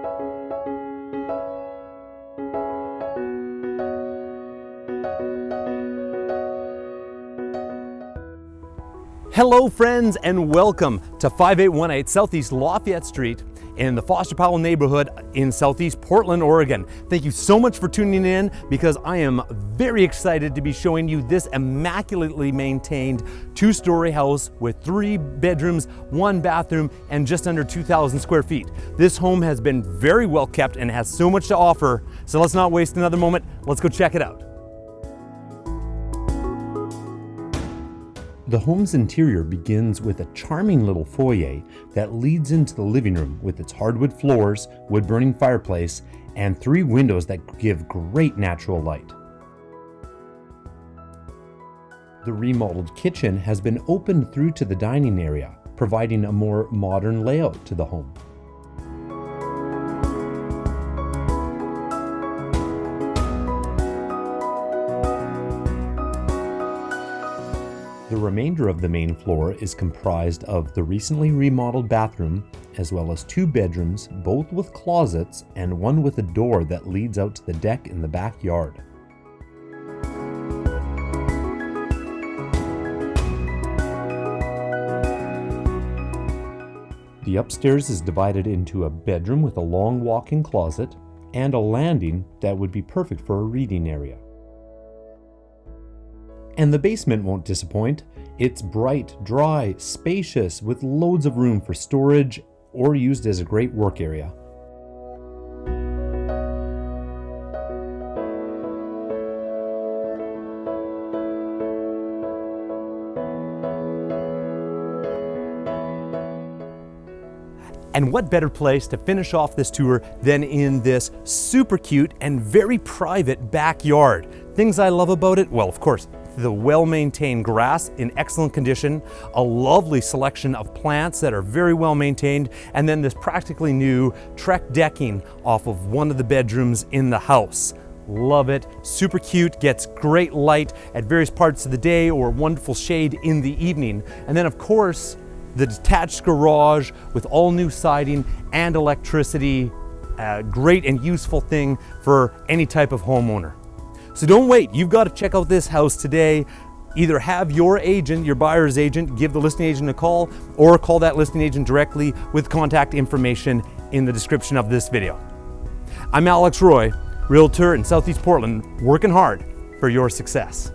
Thank you. Hello friends and welcome to 5818 Southeast Lafayette Street in the Foster Powell neighborhood in Southeast Portland, Oregon. Thank you so much for tuning in because I am very excited to be showing you this immaculately maintained two-story house with three bedrooms, one bathroom, and just under 2,000 square feet. This home has been very well kept and has so much to offer, so let's not waste another moment. Let's go check it out. The home's interior begins with a charming little foyer that leads into the living room with its hardwood floors, wood burning fireplace, and three windows that give great natural light. The remodeled kitchen has been opened through to the dining area, providing a more modern layout to the home. The remainder of the main floor is comprised of the recently remodeled bathroom, as well as two bedrooms, both with closets and one with a door that leads out to the deck in the backyard. The upstairs is divided into a bedroom with a long walk-in closet and a landing that would be perfect for a reading area. And the basement won't disappoint. It's bright, dry, spacious, with loads of room for storage or used as a great work area. And what better place to finish off this tour than in this super cute and very private backyard. Things I love about it, well, of course, the well-maintained grass in excellent condition, a lovely selection of plants that are very well maintained, and then this practically new Trex decking off of one of the bedrooms in the house. Love it, super cute, gets great light at various parts of the day or wonderful shade in the evening. And then of course, the detached garage with all new siding and electricity, a great and useful thing for any type of homeowner. So don't wait, you've got to check out this house today. Either have your agent, your buyer's agent, give the listing agent a call or call that listing agent directly with contact information in the description of this video. I'm Alex Roy, Realtor in Southeast Portland, working hard for your success.